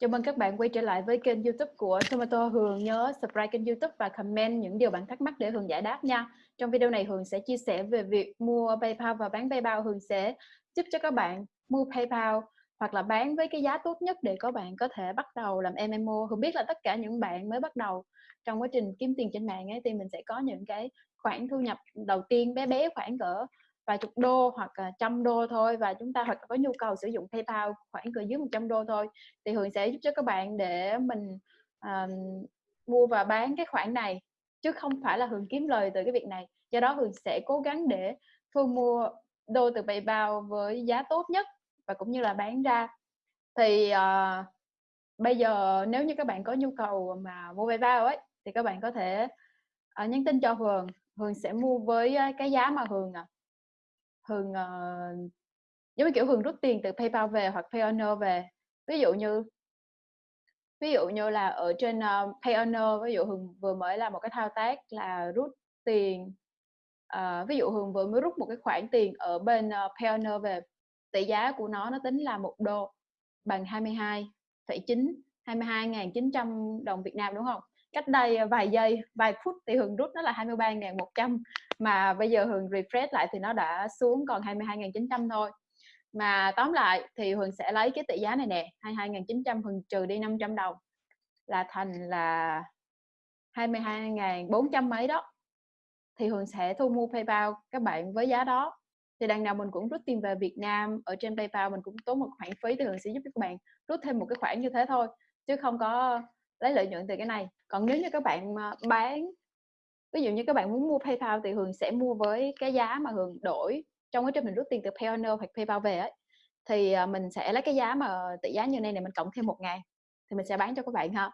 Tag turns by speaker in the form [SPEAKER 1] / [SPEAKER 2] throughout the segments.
[SPEAKER 1] Chào mừng các bạn quay trở lại với kênh youtube của Tomato Hường. Nhớ subscribe kênh youtube và comment những điều bạn thắc mắc để Hường giải đáp nha. Trong video này, Hường sẽ chia sẻ về việc mua PayPal và bán PayPal. Hường sẽ giúp cho các bạn mua PayPal hoặc là bán với cái giá tốt nhất để các bạn có thể bắt đầu làm MMO. Hường biết là tất cả những bạn mới bắt đầu trong quá trình kiếm tiền trên mạng ấy, thì mình sẽ có những cái khoản thu nhập đầu tiên bé bé khoảng cỡ vài chục đô hoặc là trăm đô thôi. Và chúng ta hoặc có nhu cầu sử dụng PayPal khoảng cỡ dưới 100 đô thôi. Thì Hường sẽ giúp cho các bạn để mình um, mua và bán cái khoản này chứ không phải là Hường kiếm lời từ cái việc này. Do đó Hường sẽ cố gắng để thu mua đô từ PayPal với giá tốt nhất và cũng như là bán ra. Thì uh, bây giờ nếu như các bạn có nhu cầu mà mua PayPal ấy thì các bạn có thể uh, nhắn tin cho Hường. Hường sẽ mua với ờ, cái giá mà Hường à, Hường uh, giống như kiểu Hường rút tiền từ PayPal về hoặc payoneer về. Ví dụ như ví dụ như là ở trên ờ, uh, Payoneer ví dụ Hường vừa mới làm một cái thao tác là rút tiền uh, ví dụ Hường vừa mới rút một cái khoản tiền ở bên uh, Payoneer về tỷ giá của nó nó tính là một đô bằng 22,9 22.900 đồng Việt Nam đúng không? Cách đây vài giây, vài phút thì Hường rút nó là 23.100 mà bây giờ Hường refresh lại thì nó đã xuống còn 22.900 thôi. Mà tóm lại thì Hường sẽ lấy cái tỷ giá này nè 22.900 Hường trừ đi 500 đồng là thành là 22.400 mấy đó. Thì Hường sẽ thu mua PayPal các bạn với giá đó. Thì đằng nào mình cũng rút tiền về Việt Nam, ở trên PayPal mình cũng tốn một khoản phí thì Hường sẽ giúp các bạn rút thêm một cái khoản như thế thôi, chứ không có lấy lợi nhuận từ cái này. Còn nếu như các bạn ờ, bán ví dụ như các bạn muốn mua PayPal thì Hường sẽ mua với cái giá mà Hường đổi trong cái trình mình rút tiền từ Payoneer hoặc PayPal về ấy. Thì ờ, mình sẽ lấy cái giá mà tỷ giá như này này mình cộng thêm một ngày thì mình sẽ bán cho các bạn ha.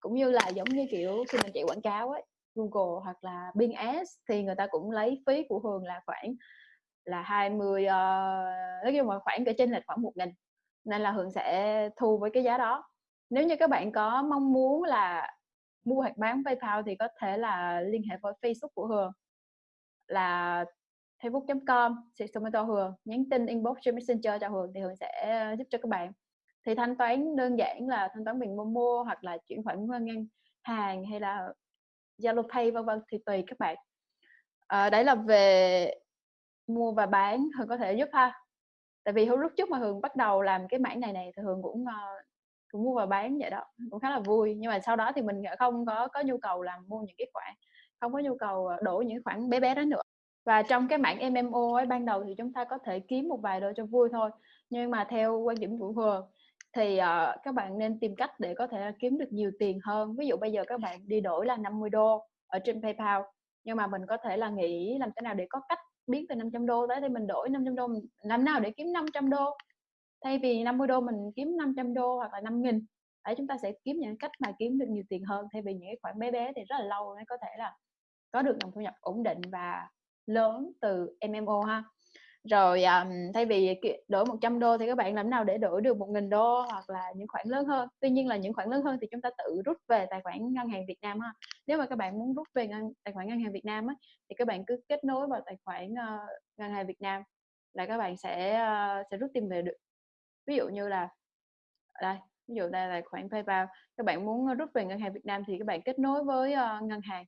[SPEAKER 1] Cũng như là giống như kiểu khi mình chạy quảng cáo ấy Google hoặc là Bing Ads thì người ta cũng lấy phí của Hường là khoảng là 20 uh, ờ, nói chung là khoảng cái trên lệch khoảng một nghìn. Nên là Hường sẽ thu với cái giá đó nếu như các bạn có mong muốn là mua hoặc bán PayPal thì có thể là liên hệ với Facebook của Hường là facebook.com tomato Hường nhắn tin inbox trên Messenger cho Hường thì Hường sẽ ờ, giúp cho các bạn. Thì thanh toán đơn giản là thanh toán bằng Momo hoặc là chuyển khoản ngân hàng hay là Zalo Pay vân vân thì tùy các bạn. À, đấy là về mua và bán Hường có thể giúp ha. Tại vì lúc trước mà Hường bắt đầu làm cái mảng này này thì Hường cũng uh, cũng mua và bán vậy đó cũng khá là vui. Nhưng mà sau đó thì mình không có có nhu cầu làm mua những cái khoản không có nhu cầu ờ, đổ những khoản bé bé đó nữa. Và trong cái mảng MMO ấy ban đầu thì chúng ta có thể kiếm một vài đô cho vui thôi. Nhưng mà theo quan điểm của Hường thì uh, các bạn nên tìm cách để có thể kiếm được nhiều tiền hơn. Ví dụ bây giờ các bạn đi đổi là 50 đô ở trên PayPal nhưng mà mình có thể là nghĩ làm thế nào để có cách biến từ 500 đô tới thì mình đổi 500 đô làm nào để kiếm 500 đô thay vì 50 đô mình kiếm 500 đô hoặc là 5 nghìn đấy chúng ta sẽ kiếm những cách mà kiếm được nhiều tiền hơn thay vì những cái khoản bé bé thì rất là lâu mới có thể là có được nguồn thu nhập ổn định và lớn từ MMO ha. Rồi um, thay vì đổi 100 đô thì các bạn làm nào để đổi được 1.000 đô hoặc là những khoản lớn hơn? Tuy nhiên là những khoản lớn hơn thì chúng ta tự rút về tài khoản ngân hàng Việt Nam ha. Nếu mà các bạn muốn rút về ngân, tài khoản ngân hàng Việt Nam á, thì các bạn cứ kết nối vào tài khoản uh, ngân hàng Việt Nam là các bạn sẽ uh, sẽ rút tiền về được ví dụ như là đây ví dụ đây là khoản PayPal các bạn muốn ờ, rút về ngân hàng Việt Nam thì các bạn kết nối với uh, ngân hàng.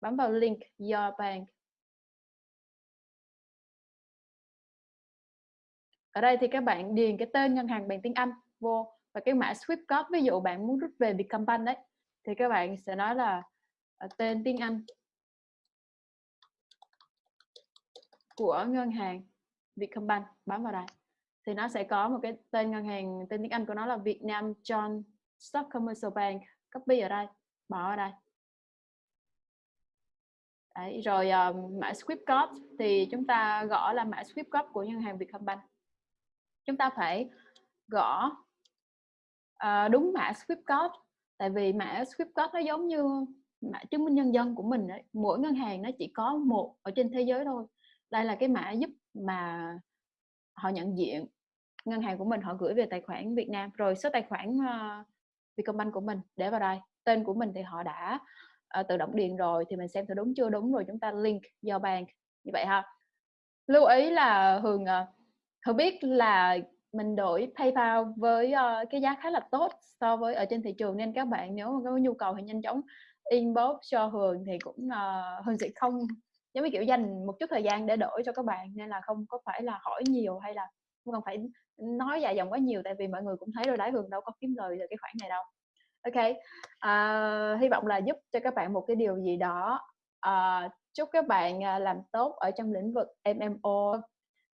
[SPEAKER 1] Bấm vào link Your Bank. Ở đây thì các bạn điền cái tên ngân hàng bằng tiếng Anh vô và cái mã Swift code ví dụ bạn muốn rút về Vietcombank đấy thì các bạn sẽ nói là ờ, tên tiếng Anh của ngân hàng Vietcombank. Bấm vào đây thì nó sẽ có một cái tên ngân hàng tên tiếng Anh của nó là Việt Nam John Stock Commercial Bank. Copy ở đây bỏ ở đây. Đấy, rồi um, mã script code thì chúng ta gõ là mã script code của ngân hàng Vietcombank. Chúng ta phải gõ uh, đúng mã script code tại vì mã script code nó giống như mã chứng minh nhân dân của mình đấy. mỗi ngân hàng nó chỉ có một ở trên thế giới thôi. Đây là cái mã giúp mà họ nhận diện ngân hàng của mình họ gửi về tài khoản Việt Nam. Rồi số tài khoản uh, Vietcombank của mình để vào đây. Tên của mình thì họ đã uh, tự động điền rồi thì mình xem thử đúng chưa đúng rồi chúng ta link do bank. Như vậy ha. Lưu ý là Hường uh, Hường biết là mình đổi PayPal với, uh, cái giá khá là tốt so với ở trên thị trường. Nên các bạn nếu mà có nhu cầu thì nhanh chóng inbox cho Hường thì cũng, uh, Hường sẽ không giống như, kiểu, dành một chút thời gian để đổi cho các bạn. Nên là không có phải là hỏi nhiều hay là không cần phải nói dài dòng quá nhiều tại vì mọi người cũng thấy rồi đấy, Hường đâu có kiếm lời từ cái khoản này đâu. ok uh, hy vọng là giúp cho các bạn một cái điều gì đó. uh, chúc các bạn, à, làm tốt ở trong lĩnh vực MMO.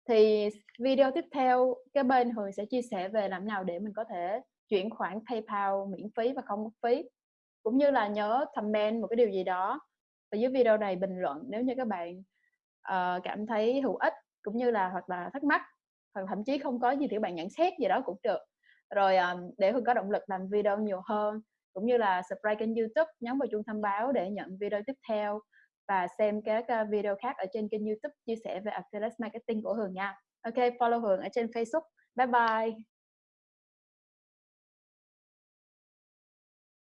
[SPEAKER 1] Thì video tiếp theo cái bên Hường sẽ chia sẻ về làm nào để mình có thể chuyển khoản PayPal miễn phí và không mất phí. Cũng như là nhớ comment một cái điều gì đó ở dưới video này, bình luận nếu như các bạn, uh, cảm thấy hữu ích, cũng như là hoặc là thắc mắc, hoặc thậm chí không có gì thì bạn nhận xét gì đó cũng được. Rồi, um, để hương có động lực làm video nhiều hơn, cũng như là subscribe kênh YouTube, nhấn vào chuông thông báo để nhận video tiếp theo và xem các, ờ, video khác ở trên kênh YouTube chia sẻ về Affiliate Marketing của Hường nha. OK follow Hường ở trên Facebook. Bye bye.